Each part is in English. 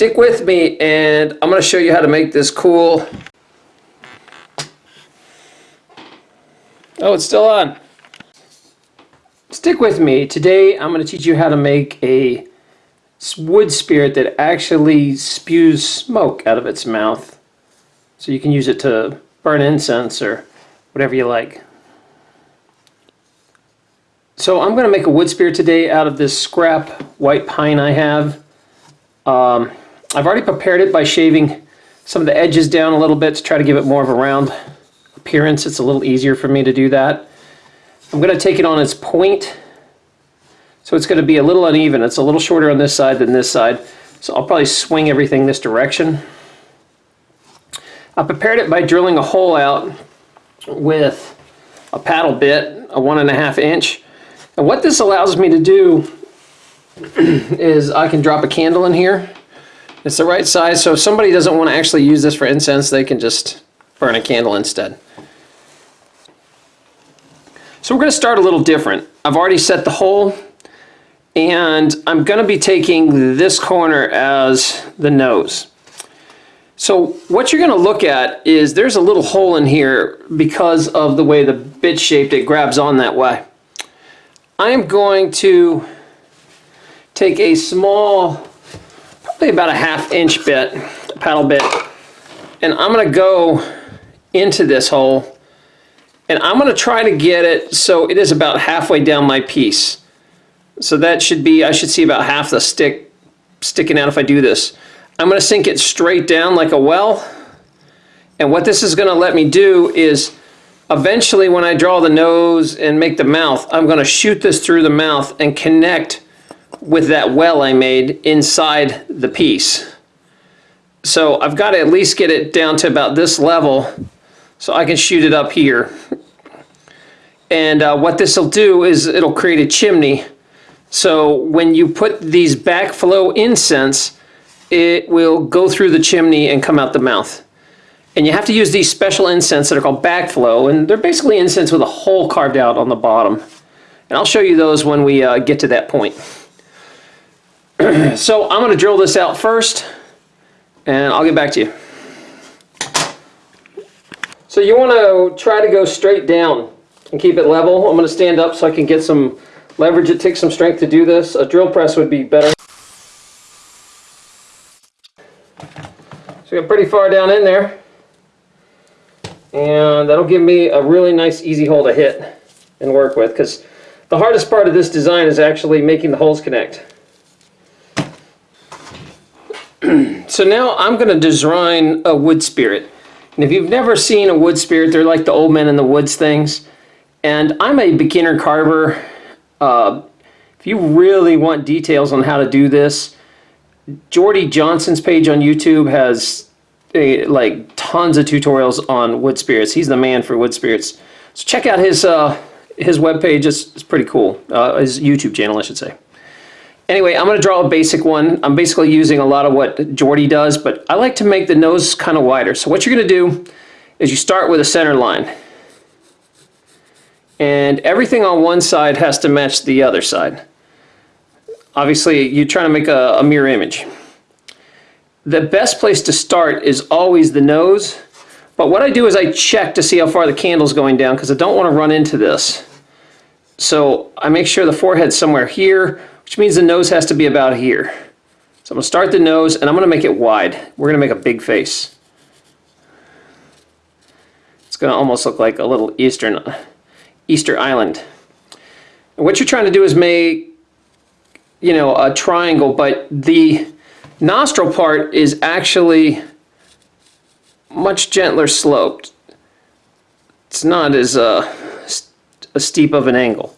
Stick with me and I'm going to show you how to make this cool. Oh, it's still on. Stick with me. Today I'm going to teach you how to make a wood spirit that actually spews smoke out of its mouth. So you can use it to burn incense or whatever you like. So I'm going to make a wood spirit today out of this scrap white pine I have. Um, I've already prepared it by shaving some of the edges down a little bit to try to give it more of a round appearance. It's a little easier for me to do that. I'm going to take it on its point. So it's going to be a little uneven. It's a little shorter on this side than this side. So I'll probably swing everything this direction. I prepared it by drilling a hole out with a paddle bit, a one and a half inch. And what this allows me to do is I can drop a candle in here. It's the right size, so if somebody doesn't want to actually use this for incense, they can just burn a candle instead. So we're going to start a little different. I've already set the hole and I'm going to be taking this corner as the nose. So what you're going to look at is there's a little hole in here because of the way the bit shaped it grabs on that way. I am going to take a small, probably about a half inch bit, paddle bit, and I'm going to go into this hole and I'm going to try to get it so it is about halfway down my piece. So that should be, I should see about half the stick sticking out if I do this. I'm going to sink it straight down like a well. And what this is going to let me do is eventually when I draw the nose and make the mouth, I'm going to shoot this through the mouth and connect with that well I made inside the piece. So I've got to at least get it down to about this level so I can shoot it up here. And uh, what this will do is it'll create a chimney. So when you put these backflow incense, it will go through the chimney and come out the mouth. And you have to use these special incense that are called backflow, and they're basically incense with a hole carved out on the bottom. And I'll show you those when we uh, get to that point. so I'm going to drill this out first, and I'll get back to you. So you want to try to go straight down and keep it level. I'm going to stand up so I can get some leverage. It takes some strength to do this. A drill press would be better. So got pretty far down in there. And that'll give me a really nice easy hole to hit and work with because the hardest part of this design is actually making the holes connect. so now I'm going to design a wood spirit. And if you've never seen a wood spirit, they're like the old men in the woods things. And I'm a beginner carver. Uh, if you really want details on how to do this, Jordy Johnson's page on YouTube has a, like tons of tutorials on wood spirits. He's the man for wood spirits. So check out his uh, his webpage. It's, it's pretty cool. Uh, his YouTube channel, I should say. Anyway, I'm going to draw a basic one. I'm basically using a lot of what Jordy does, but I like to make the nose kind of wider. So what you're going to do is you start with a center line and everything on one side has to match the other side. Obviously, you're trying to make a, a mirror image. The best place to start is always the nose, but what I do is I check to see how far the candle's going down because I don't want to run into this. So I make sure the forehead's somewhere here, which means the nose has to be about here. So I'm going to start the nose and I'm going to make it wide. We're going to make a big face. It's going to almost look like a little Eastern Easter Island. And what you're trying to do is make, you know, a triangle, but the nostril part is actually much gentler sloped. It's not as uh, a steep of an angle.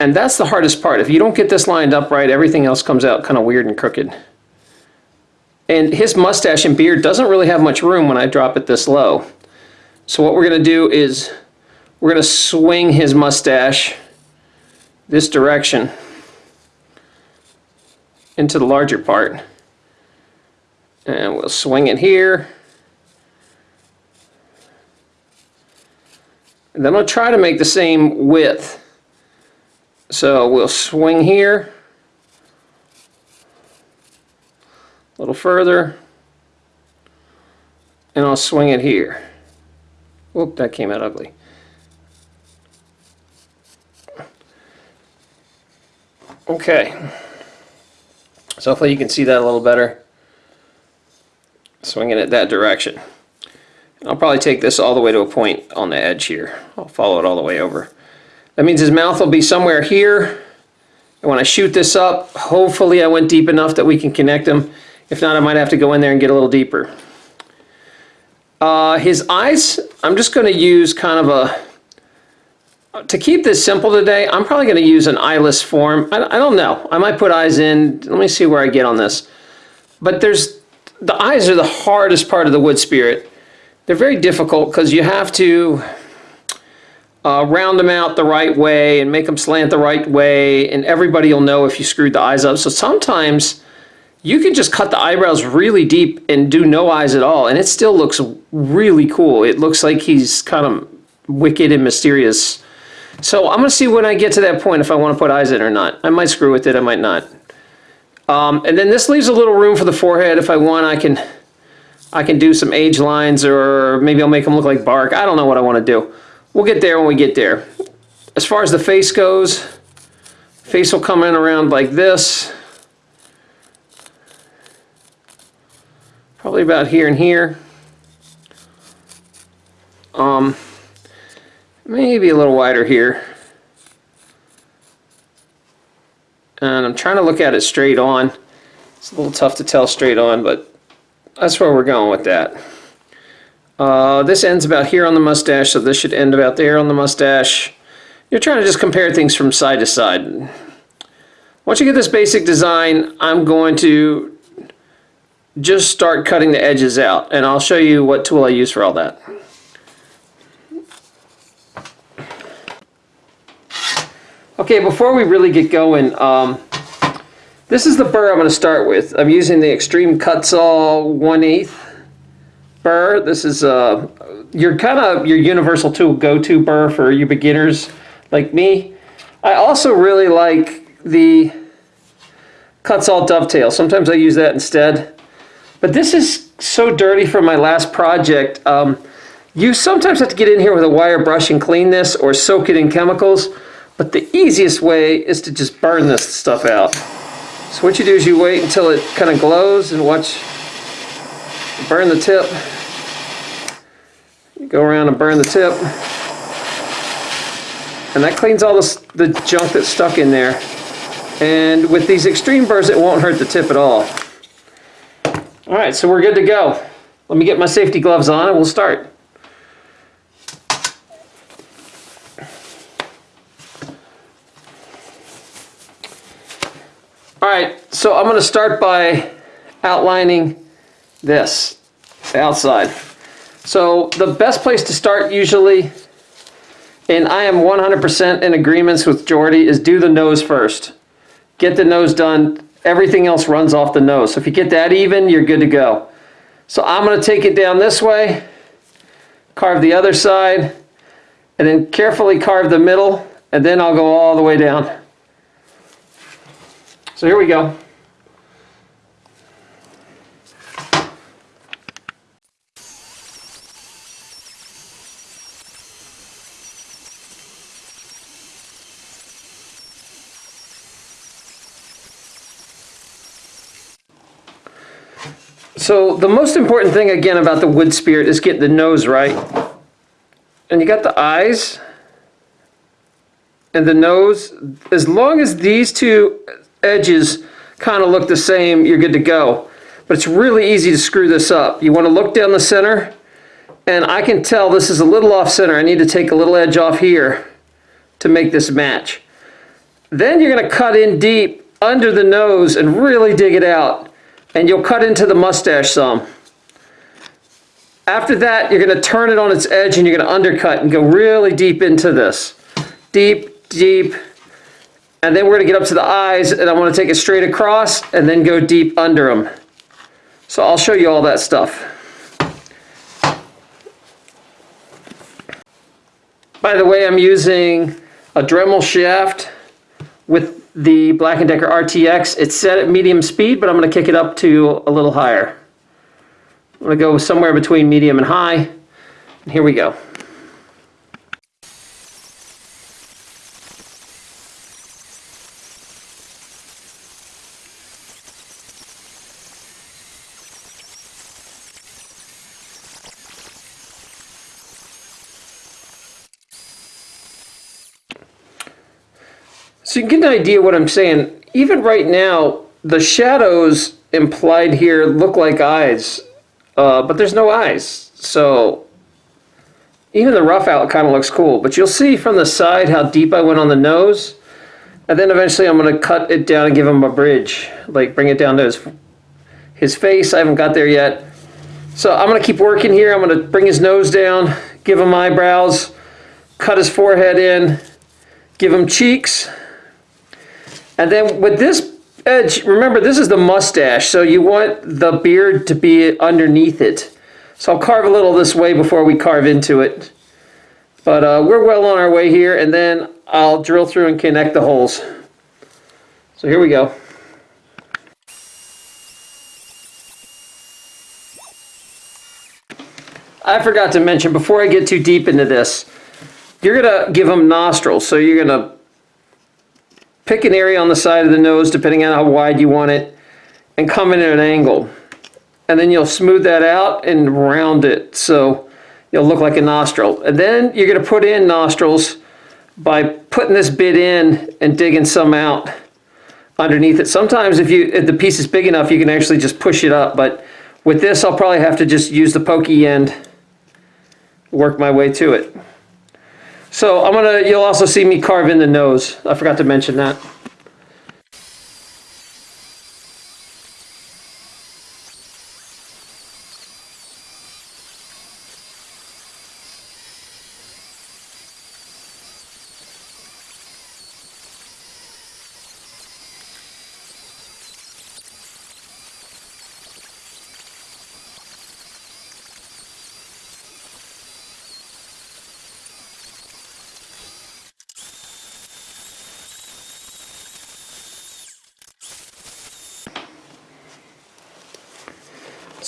And that's the hardest part. If you don't get this lined up right, everything else comes out kind of weird and crooked. And his mustache and beard doesn't really have much room when I drop it this low. So what we're going to do is we're going to swing his mustache this direction into the larger part. And we'll swing it here. And then I'll try to make the same width. So we'll swing here. A little further. And I'll swing it here. Whoop, that came out ugly. Okay. So hopefully you can see that a little better. Swinging it that direction. I'll probably take this all the way to a point on the edge here. I'll follow it all the way over. That means his mouth will be somewhere here. And when I shoot this up, hopefully I went deep enough that we can connect him. If not, I might have to go in there and get a little deeper. Uh, his eyes, I'm just going to use kind of a, to keep this simple today, I'm probably going to use an eyeless form. I, I don't know. I might put eyes in. Let me see where I get on this. But there's, the eyes are the hardest part of the wood spirit. They're very difficult because you have to uh, round them out the right way and make them slant the right way and everybody will know if you screwed the eyes up. So sometimes you can just cut the eyebrows really deep and do no eyes at all and it still looks really cool. It looks like he's kind of wicked and mysterious. So I'm going to see when I get to that point if I want to put eyes in or not. I might screw with it, I might not. Um, and then this leaves a little room for the forehead. If I want, I can I can do some age lines or maybe I'll make them look like bark. I don't know what I want to do. We'll get there when we get there. As far as the face goes, face will come in around like this. Probably about here and here. Um, maybe a little wider here. And I'm trying to look at it straight on. It's a little tough to tell straight on, but that's where we're going with that. Uh, this ends about here on the mustache, so this should end about there on the mustache. You're trying to just compare things from side to side. Once you get this basic design, I'm going to just start cutting the edges out, and I'll show you what tool I use for all that. Okay, before we really get going, um, this is the burr I'm going to start with. I'm using the Extreme Kutzall 1 8 burr. This is uh, your kind of your universal tool go-to burr for you beginners like me. I also really like the Kutzall Dovetail. Sometimes I use that instead. But this is so dirty from my last project. Um, you sometimes have to get in here with a wire brush and clean this or soak it in chemicals. But the easiest way is to just burn this stuff out. So what you do is you wait until it kind of glows and watch burn the tip. Go around and burn the tip. And that cleans all the, the junk that's stuck in there. And with these extreme burrs, it won't hurt the tip at all. All right, so we're good to go. Let me get my safety gloves on and we'll start. All right, so I'm going to start by outlining this outside. So the best place to start usually, and I am 100% in agreements with Jordy, is do the nose first. Get the nose done. Everything else runs off the nose. So if you get that even, you're good to go. So I'm going to take it down this way, carve the other side, and then carefully carve the middle, and then I'll go all the way down. So here we go. So the most important thing again about the wood spirit is get the nose right. And you got the eyes and the nose. As long as these two edges kind of look the same, you're good to go. But it's really easy to screw this up. You want to look down the center, and I can tell this is a little off center. I need to take a little edge off here to make this match. Then you're going to cut in deep under the nose and really dig it out. And you'll cut into the mustache some. After that, you're going to turn it on its edge and you're going to undercut and go really deep into this. Deep, deep, and then we're going to get up to the eyes and I want to take it straight across and then go deep under them. So I'll show you all that stuff. By the way, I'm using a Dremel shaft with the Black & Decker RTX. It's set at medium speed, but I'm going to kick it up to a little higher. I'm going to go somewhere between medium and high. And here we go. So you get an idea what I'm saying. Even right now, the shadows implied here look like eyes, uh, but there's no eyes. So even the rough out kind of looks cool. But you'll see from the side how deep I went on the nose. And then eventually I'm going to cut it down and give him a bridge. Like bring it down to his, his face. I haven't got there yet. So I'm going to keep working here. I'm going to bring his nose down, give him eyebrows, cut his forehead in, give him cheeks. And then with this edge, remember this is the mustache, so you want the beard to be underneath it. So I'll carve a little this way before we carve into it. But uh, we're well on our way here, and then I'll drill through and connect the holes. So here we go. I forgot to mention, before I get too deep into this, you're going to give them nostrils. So you're going to pick an area on the side of the nose depending on how wide you want it and come in at an angle. And then you'll smooth that out and round it so you'll look like a nostril. And then you're going to put in nostrils by putting this bit in and digging some out underneath it. Sometimes if you if the piece is big enough you can actually just push it up but with this I'll probably have to just use the pokey end work my way to it so I'm gonna, you'll also see me carve in the nose. I forgot to mention that.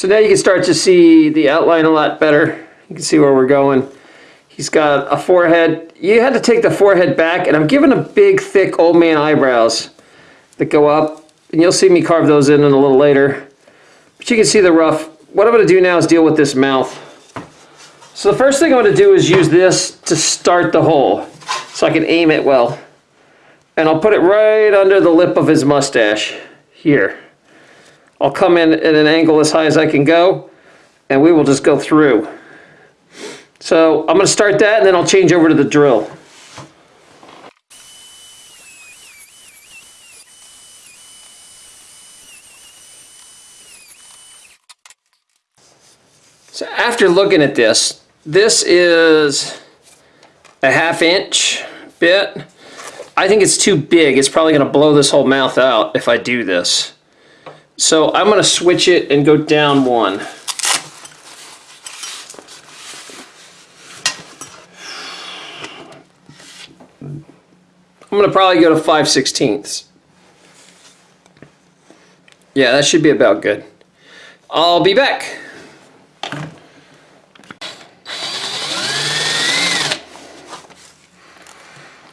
So now you can start to see the outline a lot better. You can see where we're going. He's got a forehead. You had to take the forehead back, and I'm giving a big, thick old man eyebrows that go up. And you'll see me carve those in, in a little later. But you can see the rough. What I'm going to do now is deal with this mouth. So the first thing I'm going to do is use this to start the hole so I can aim it well. And I'll put it right under the lip of his mustache here. I'll come in at an angle as high as I can go and we will just go through. So I'm going to start that and then I'll change over to the drill. So after looking at this, this is a half inch bit. I think it's too big. It's probably going to blow this whole mouth out if I do this. So I'm going to switch it and go down one. I'm going to probably go to 5 sixteenths. Yeah, that should be about good. I'll be back.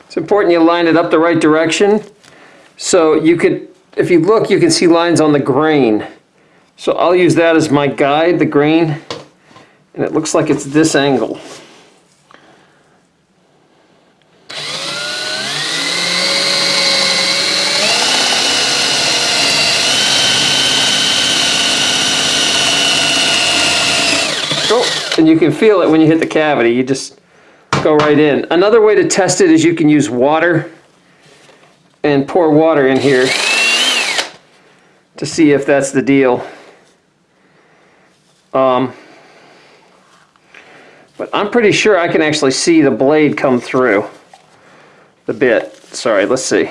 It's important you line it up the right direction so you could if you look, you can see lines on the grain. So I'll use that as my guide, the grain, and it looks like it's this angle. Oh, and you can feel it when you hit the cavity. You just go right in. Another way to test it is you can use water and pour water in here to see if that's the deal. Um, but I'm pretty sure I can actually see the blade come through the bit. Sorry, let's see.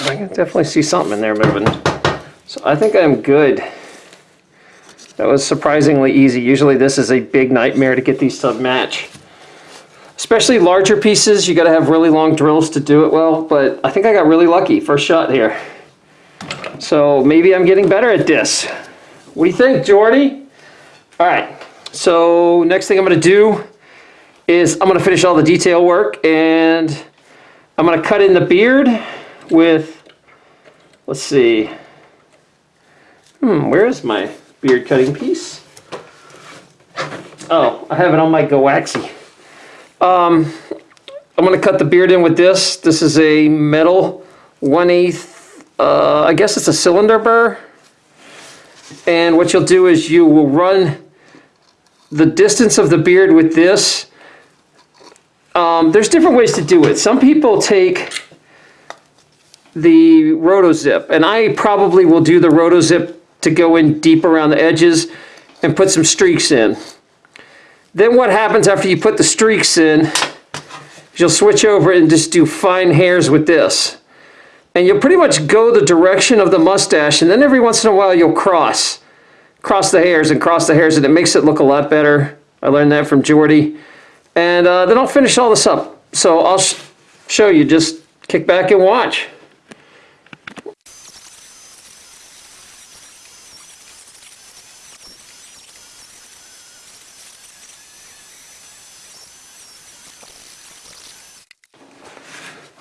I can definitely see something in there moving. So I think I'm good. That was surprisingly easy. Usually this is a big nightmare to get these to match. Especially larger pieces, you gotta have really long drills to do it well, but I think I got really lucky, first shot here. So maybe I'm getting better at this. What do you think, Jordy? All right, so next thing I'm gonna do is I'm gonna finish all the detail work and I'm gonna cut in the beard with, let's see, hmm, where is my beard cutting piece? Oh, I have it on my Goaxi. Um, I'm gonna cut the beard in with this. This is a metal 1 8 uh, I guess it's a cylinder burr. And what you'll do is you will run the distance of the beard with this. Um, there's different ways to do it. Some people take the rotozip, and I probably will do the rotozip to go in deep around the edges and put some streaks in. Then what happens after you put the streaks in, is you'll switch over and just do fine hairs with this. And you'll pretty much go the direction of the mustache and then every once in a while you'll cross. Cross the hairs and cross the hairs and it makes it look a lot better. I learned that from Jordy. And uh, then I'll finish all this up. So I'll sh show you, just kick back and watch.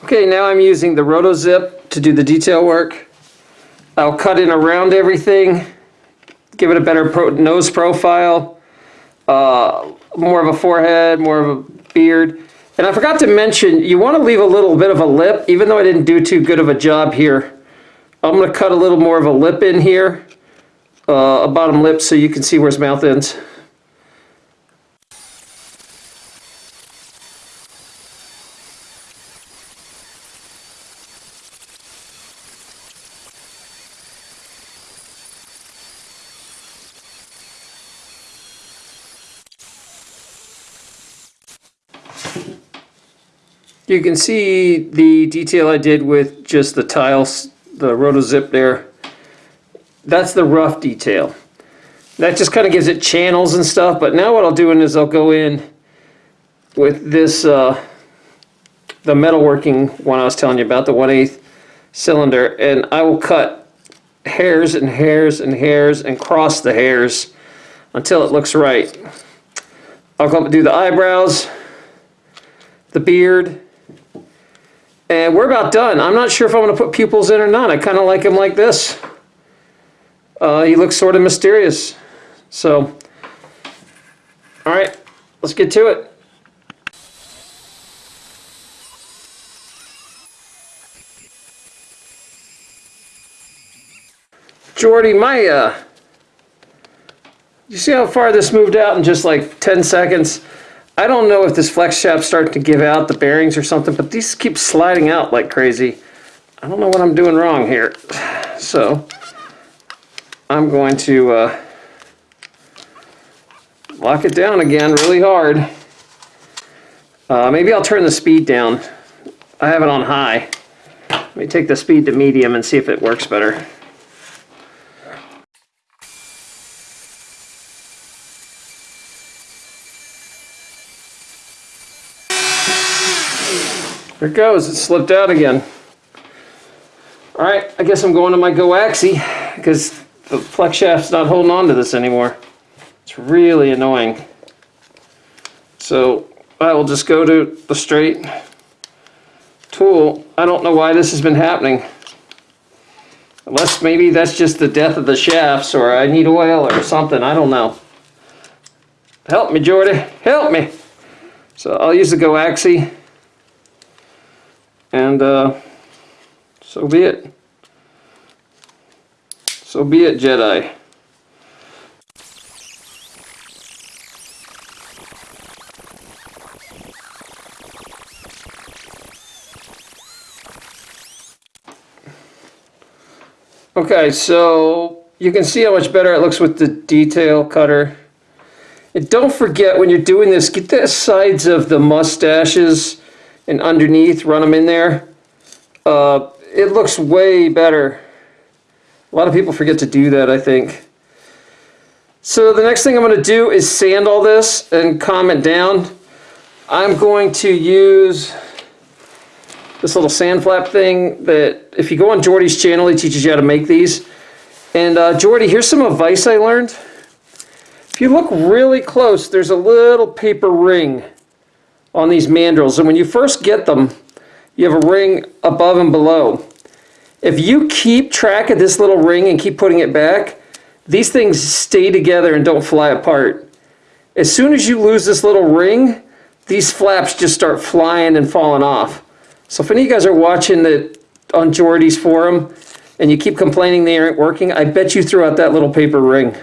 Okay, now I'm using the RotoZip to do the detail work. I'll cut in around everything, give it a better pro nose profile, uh, more of a forehead, more of a beard. And I forgot to mention, you want to leave a little bit of a lip, even though I didn't do too good of a job here. I'm going to cut a little more of a lip in here, uh, a bottom lip so you can see where his mouth ends. You can see the detail I did with just the tiles, the rotozip there. That's the rough detail. That just kind of gives it channels and stuff, but now what I'll do is I'll go in with this, uh, the metalworking one I was telling you about, the 1 8 cylinder, and I will cut hairs and hairs and hairs and cross the hairs until it looks right. I'll come and do the eyebrows, the beard, and we're about done. I'm not sure if I'm going to put pupils in or not. I kind of like him like this. Uh, he looks sort of mysterious. So, all right, let's get to it. Jordy, my, uh, you see how far this moved out in just like 10 seconds? I don't know if this flex shaft's starting to give out the bearings or something, but these keep sliding out like crazy. I don't know what I'm doing wrong here. So I'm going to uh, lock it down again really hard. Uh, maybe I'll turn the speed down. I have it on high. Let me take the speed to medium and see if it works better. There it goes, it slipped out again. All right, I guess I'm going to my Goaxi because the flex shaft's not holding on to this anymore. It's really annoying. So I will just go to the straight tool. I don't know why this has been happening. Unless maybe that's just the death of the shafts or I need oil or something. I don't know. Help me, Jordy. Help me. So I'll use the Goaxi and uh, so be it. So be it, Jedi. Okay, so you can see how much better it looks with the detail cutter. And don't forget when you're doing this, get the sides of the mustaches and underneath, run them in there. Uh, it looks way better. A lot of people forget to do that, I think. So the next thing I'm going to do is sand all this and it down. I'm going to use this little sand flap thing that if you go on Jordy's channel, he teaches you how to make these. And uh, Jordy, here's some advice I learned. If you look really close, there's a little paper ring on these mandrels. And when you first get them, you have a ring above and below. If you keep track of this little ring and keep putting it back, these things stay together and don't fly apart. As soon as you lose this little ring, these flaps just start flying and falling off. So if any of you guys are watching it on Jordy's forum and you keep complaining they aren't working, I bet you threw out that little paper ring.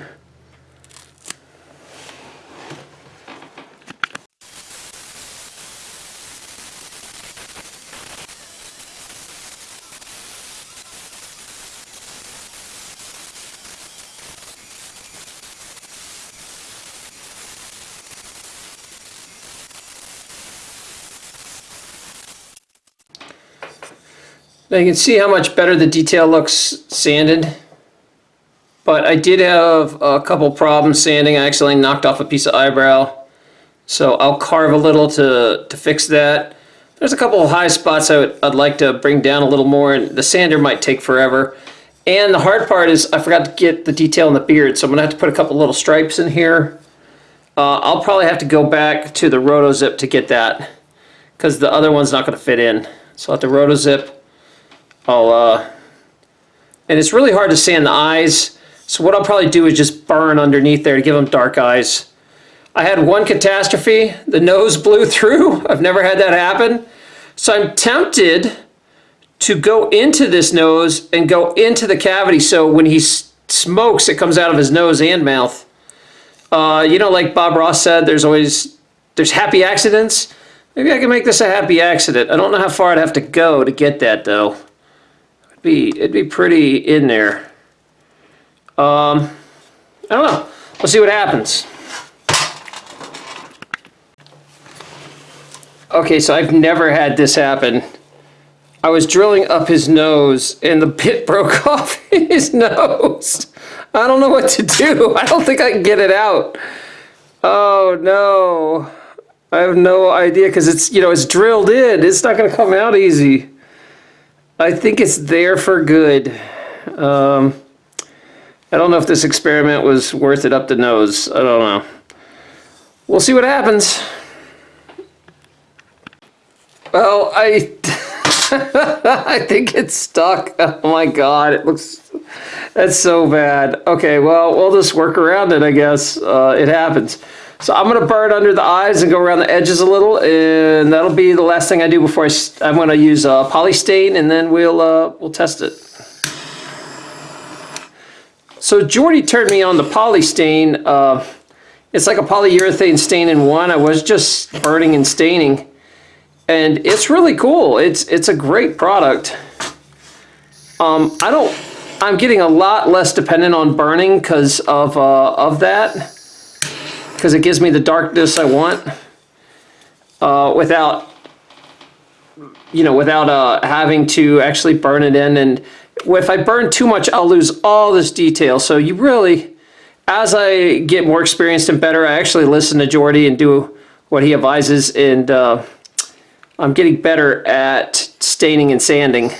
Now you can see how much better the detail looks sanded. But I did have a couple problems sanding. I accidentally knocked off a piece of eyebrow. So I'll carve a little to, to fix that. There's a couple of high spots I would, I'd like to bring down a little more. and The sander might take forever. And the hard part is I forgot to get the detail in the beard. So I'm to have to put a couple little stripes in here. Uh, I'll probably have to go back to the RotoZip to get that. Because the other one's not to fit in. So I'll have to RotoZip I'll, uh, and it's really hard to sand the eyes. So what I'll probably do is just burn underneath there to give them dark eyes. I had one catastrophe. The nose blew through. I've never had that happen. So I'm tempted to go into this nose and go into the cavity so when he smokes, it comes out of his nose and mouth. Uh, you know, like Bob Ross said, there's always, there's happy accidents. Maybe I can make this a happy accident. I don't know how far I'd have to go to get that though be it'd be pretty in there. Um, I don't know. We'll see what happens. Okay, so I've never had this happen. I was drilling up his nose and the bit broke off his nose. I don't know what to do. I don't think I can get it out. Oh no. I have no idea because it's, you know, it's drilled in. It's not going to come out easy. I think it's there for good. Um, I don't know if this experiment was worth it up the nose. I don't know. We'll see what happens. Well, I I think it's stuck. Oh my god, it looks that's so bad. Okay, well, we'll just work around it, I guess. Uh, it happens. So I'm going to burn under the eyes and go around the edges a little, and that'll be the last thing I do before I, I'm going to use a poly stain, and then we'll, uh, we'll test it. So Jordy turned me on the poly stain. Uh, it's like a polyurethane stain in one. I was just burning and staining, and it's really cool. It's, it's a great product. Um, I don't, I'm getting a lot less dependent on burning because of, uh, of that because it gives me the darkness I want uh, without you know without uh, having to actually burn it in. And if I burn too much I'll lose all this detail. So you really as I get more experienced and better I actually listen to Jordy and do what he advises. And uh, I'm getting better at staining and sanding.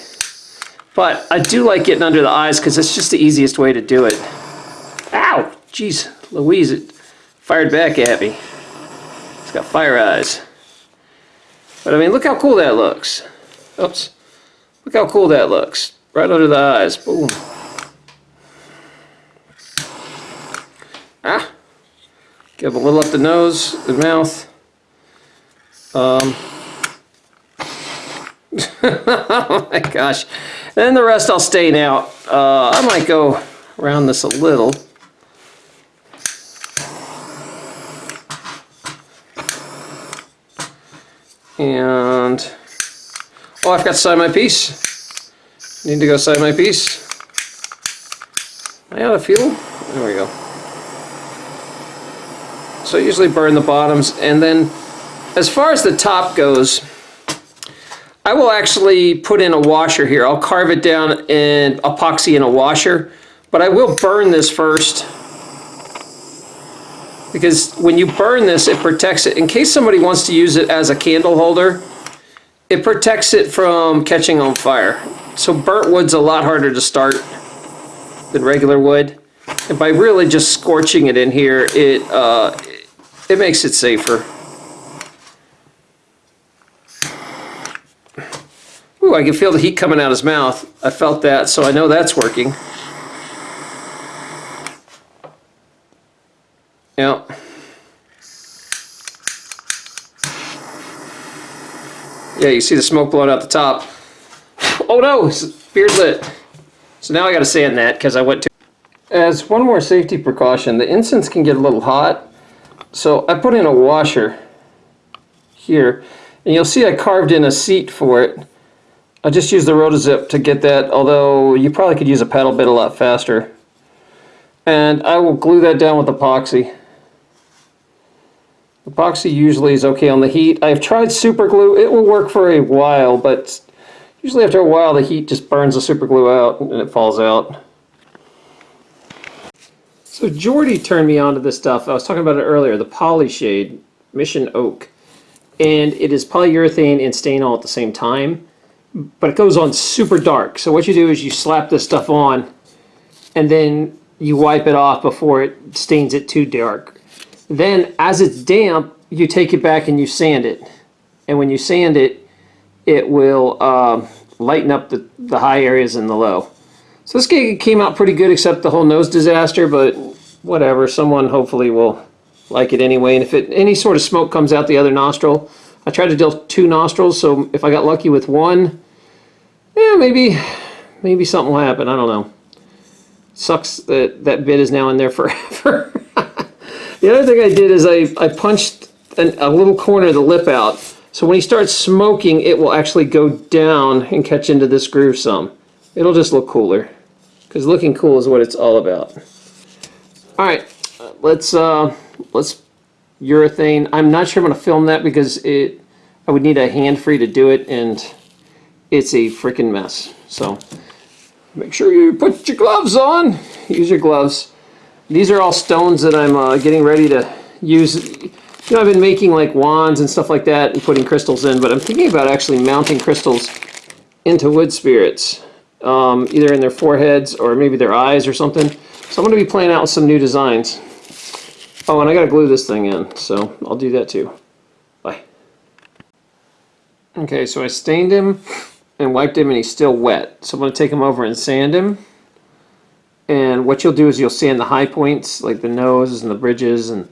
But I do like getting under the eyes because it's just the easiest way to do it. Ow! Jeez Louise it fired back at me. It's got fire eyes. But I mean, look how cool that looks. Oops. Look how cool that looks. Right under the eyes. Boom. Ah. Give a little up the nose, the mouth. Um. oh my gosh. And the rest I'll stain out. Uh, I might go around this a little. And, oh, I forgot to sign my piece. Need to go sign my piece. I out of fuel? There we go. So I usually burn the bottoms and then as far as the top goes, I will actually put in a washer here. I'll carve it down and epoxy in a washer, but I will burn this first Because when you burn this, it protects it. In case somebody wants to use it as a candle holder, it protects it from catching on fire. So burnt wood's a lot harder to start than regular wood. And by really just scorching it in here, it, uh, it makes it safer. Ooh, I can feel the heat coming out his mouth. I felt that, so I know that's working. Yeah. Yeah, you see the smoke blowing out the top. Oh no, beer's lit. So now I gotta sand that because I went to... As one more safety precaution, the incense can get a little hot. So I put in a washer here. And you'll see I carved in a seat for it. I just used the rotozip to get that, although you probably could use a paddle bit a lot faster. And I will glue that down with epoxy. Epoxy usually is okay on the heat. I've tried super glue. It will work for a while, but usually after a while the heat just burns the super glue out and it falls out. So Jordy turned me on to this stuff. I was talking about it earlier, the Polyshade Mission Oak. And it is polyurethane and stain all at the same time but it goes on super dark. So what you do is you slap this stuff on and then you wipe it off before it stains it too dark. Then as it's damp, you take it back and you sand it. And when you sand it, it will uh, lighten up the, the high areas and the low. So this came out pretty good except the whole nose disaster, but whatever, someone hopefully will like it anyway. And if it, any sort of smoke comes out the other nostril, I tried to do two nostrils, so if I got lucky with one, yeah, maybe, maybe something will happen. I don't know. Sucks that that bit is now in there forever. The other thing I did is I, I punched an, a little corner of the lip out. So when he starts smoking, it will actually go down and catch into this groove some. It'll just look cooler. Because looking cool is what it's all about. Alright, let's, uh, let's urethane. I'm not sure I'm going to film that because it I would need a hand free to do it and it's a freaking mess. So make sure you put your gloves on. Use your gloves. These are all stones that I'm uh, getting ready to use. You know, I've been making like wands and stuff like that and putting crystals in, but I'm thinking about actually mounting crystals into wood spirits, um, either in their foreheads or maybe their eyes or something. So I'm going to be playing out with some new designs. Oh, and I got to glue this thing in, so I'll do that too. Bye. Okay, so I stained him and wiped him and he's still wet. So I'm going to take him over and sand him. And what you'll do is you'll sand the high points, like the nose and the bridges, and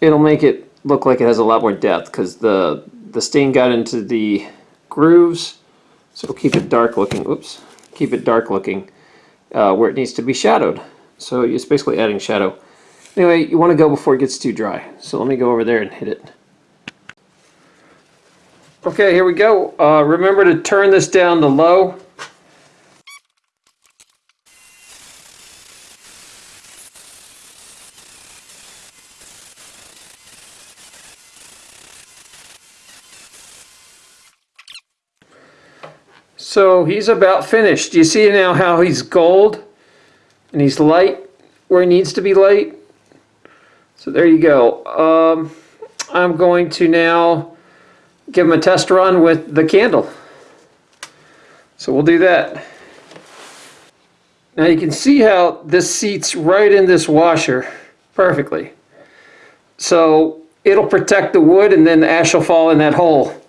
it'll make it look like it has a lot more depth because the, the stain got into the grooves. So it'll keep it dark looking. Oops. Keep it dark looking uh, where it needs to be shadowed. So it's basically adding shadow. Anyway, you want to go before it gets too dry. So let me go over there and hit it. Okay, here we go. Uh, remember to turn this down to low. So he's about finished. Do you see now how he's gold and he's light where he needs to be light? So there you go. Um, I'm going to now give him a test run with the candle. So we'll do that. Now you can see how this seats right in this washer perfectly. So it'll protect the wood and then the ash will fall in that hole.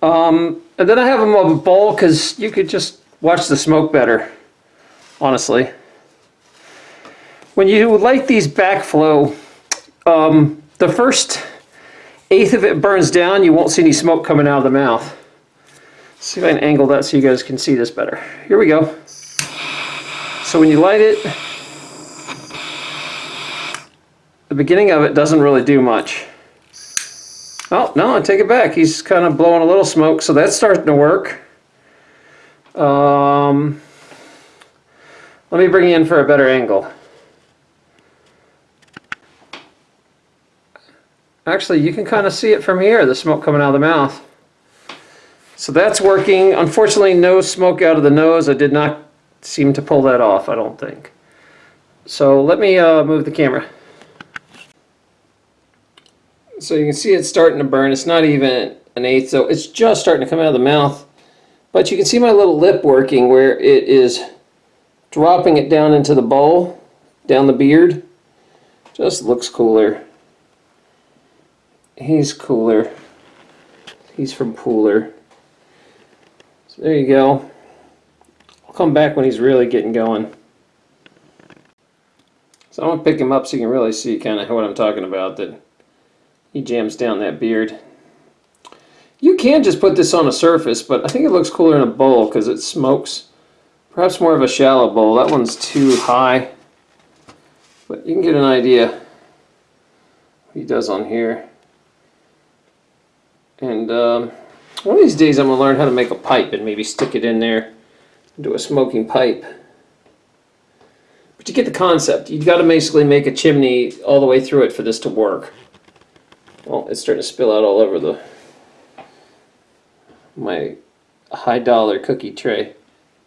Um, and then I have them on a bowl because you could just watch the smoke better, honestly. When you light these backflow, um, the first eighth of it burns down, you won't see any smoke coming out of the mouth. Let's see if I can angle that so you guys can see this better. Here we go. So when you light it, the beginning of it doesn't really do much. Oh, no, I take it back. He's kind of blowing a little smoke, so that's starting to work. Um, let me bring you in for a better angle. Actually, you can kind of see it from here, the smoke coming out of the mouth. So that's working. Unfortunately, no smoke out of the nose. I did not seem to pull that off, I don't think. So let me uh, move the camera. So you can see it's starting to burn. It's not even an eighth, so it's just starting to come out of the mouth. But you can see my little lip working where it is dropping it down into the bowl, down the beard. Just looks cooler. He's cooler. He's from Pooler. So there you go. I'll come back when he's really getting going. So I'm going to pick him up so you can really see kind of what I'm talking about, that he jams down that beard. You can just put this on a surface, but I think it looks cooler in a bowl because it smokes. Perhaps more of a shallow bowl. That one's too high. But you can get an idea what he does on here. And um, one of these days I'm going to learn how to make a pipe and maybe stick it in there do a smoking pipe. But you get the concept. You've got to basically make a chimney all the way through it for this to work. Well, it's starting to spill out all over the my high dollar cookie tray.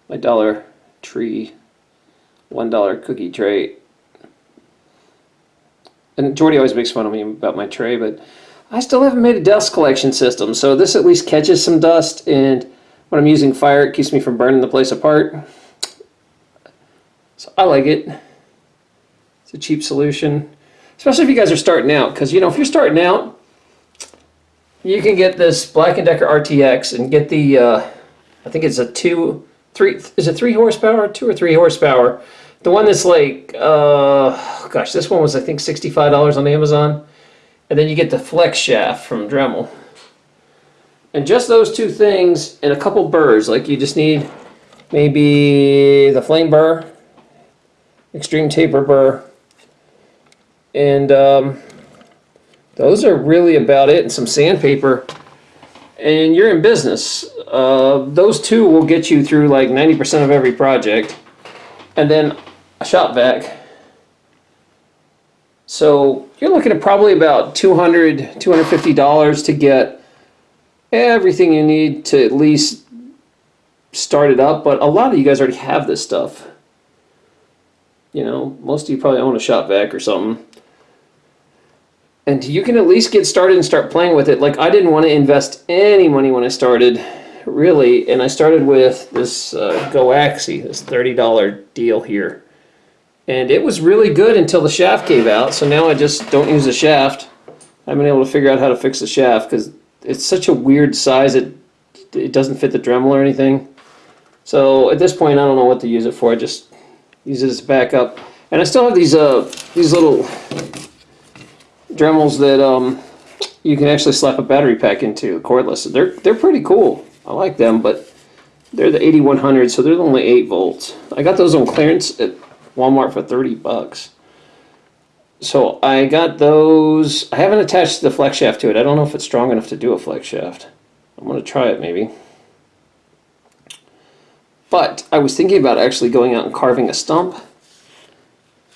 My dollar tree, one dollar cookie tray. And Jordy always makes fun of me about my tray, but I still haven't made a dust collection system. So this at least catches some dust and when I'm using fire, it keeps me from burning the place apart. So I like it. It's a cheap solution, especially if you guys are starting out. Because, you know, if you're starting out, you can get this Black & Decker RTX and get the, uh, I think it's a two, three, is it three horsepower? Two or three horsepower. The one that's like, uh, gosh, this one was, I think, $65 on Amazon. And then you get the flex shaft from Dremel. And just those two things and a couple burrs. Like you just need maybe the flame burr, extreme taper burr, and um, those are really about it. And some sandpaper, and you're in business. Uh, those two will get you through like 90% of every project. And then a shop vac. So you're looking at probably about $200, $250 to get everything you need to at least start it up, but a lot of you guys already have this stuff. You know, most of you probably own a shop vac or something. And you can at least get started and start playing with it. Like, I didn't want to invest any money when I started, really, and I started with this uh, GoAxi, this $30 deal here. And it was really good until the shaft gave out, so now I just don't use the shaft. I've been able to figure out how to fix the shaft because it's such a weird size. It it doesn't fit the Dremel or anything. So at this point, I don't know what to use it for. I just use it as backup. And I still have these uh these little Dremels that um you can actually slap a battery pack into cordless. They're they're pretty cool. I like them, but they're the 8100, so they're only 8 volts. I got those on clearance at Walmart for 30 bucks. So I got those. I haven't attached the flex shaft to it. I don't know if it's strong enough to do a flex shaft. I'm going to try it maybe. But I was thinking about actually going out and carving a stump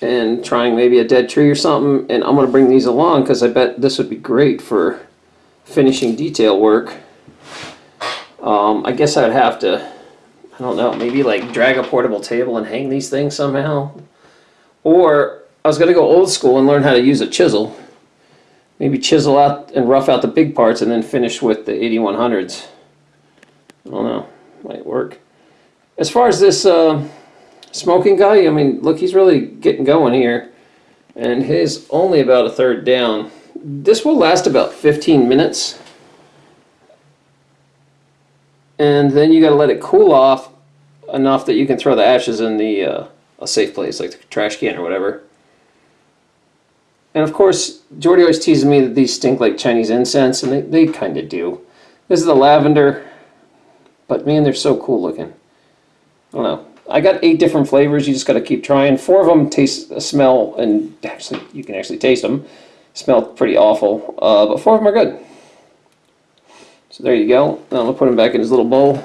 and trying maybe a dead tree or something. And I'm going to bring these along because I bet this would be great for finishing detail work. Um, I guess I'd have to, I don't know, maybe like drag a portable table and hang these things somehow. Or I was going to go old school and learn how to use a chisel. Maybe chisel out and rough out the big parts and then finish with the 8100s. I don't know. Might work. As far as this uh, smoking guy, I mean, look, he's really getting going here. And he's only about a third down. This will last about 15 minutes. And then you got to let it cool off enough that you can throw the ashes in the uh, a safe place, like the trash can or whatever. And of course, Jordy always teases me that these stink like Chinese incense, and they, they kind of do. This is the lavender, but man, they're so cool looking. I don't know. I got eight different flavors. You just got to keep trying. Four of them taste, smell, and actually, you can actually taste them. Smell pretty awful, uh, but four of them are good. So there you go. Now to put him back in his little bowl.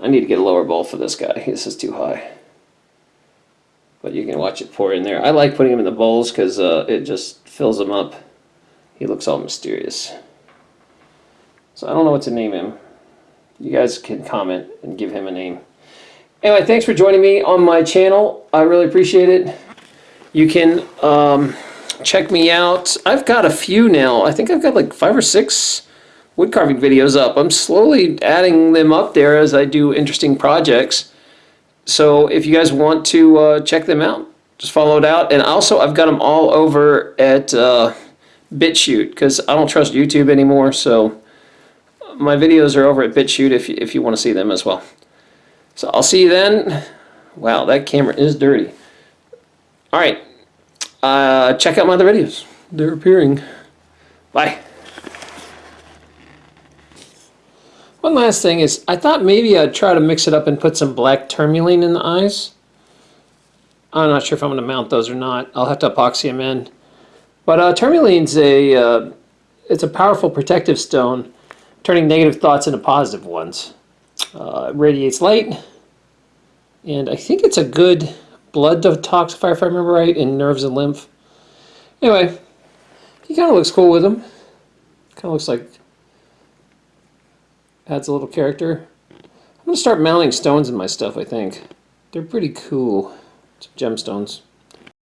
I need to get a lower bowl for this guy. This is too high but you can watch it pour in there. I like putting him in the bowls because uh, it just fills him up. He looks all mysterious. So I don't know what to name him. You guys can comment and give him a name. Anyway, thanks for joining me on my channel. I really appreciate it. You can um, check me out. I've got a few now. I think I've got like five or six wood carving videos up. I'm slowly adding them up there as I do interesting projects. So if you guys want to uh, check them out, just follow it out. And also, I've got them all over at uh, BitChute because I don't trust YouTube anymore. So my videos are over at BitChute if if you want to see them as well. So I'll see you then. Wow, that camera is dirty. All right. Uh, check out my other videos. They're appearing. Bye. One last thing is, I thought maybe I'd try to mix it up and put some black tourmaline in the eyes. I'm not sure if I'm going to mount those or not. I'll have to epoxy them in. But uh, tourmaline's a, uh, it's a powerful protective stone, turning negative thoughts into positive ones. Uh, radiates light, and I think it's a good blood detoxifier, if I remember right, in nerves and lymph. Anyway, he kind of looks cool with him. Kind of looks like adds a little character. I'm going to start mounting stones in my stuff, I think. They're pretty cool. Some gemstones.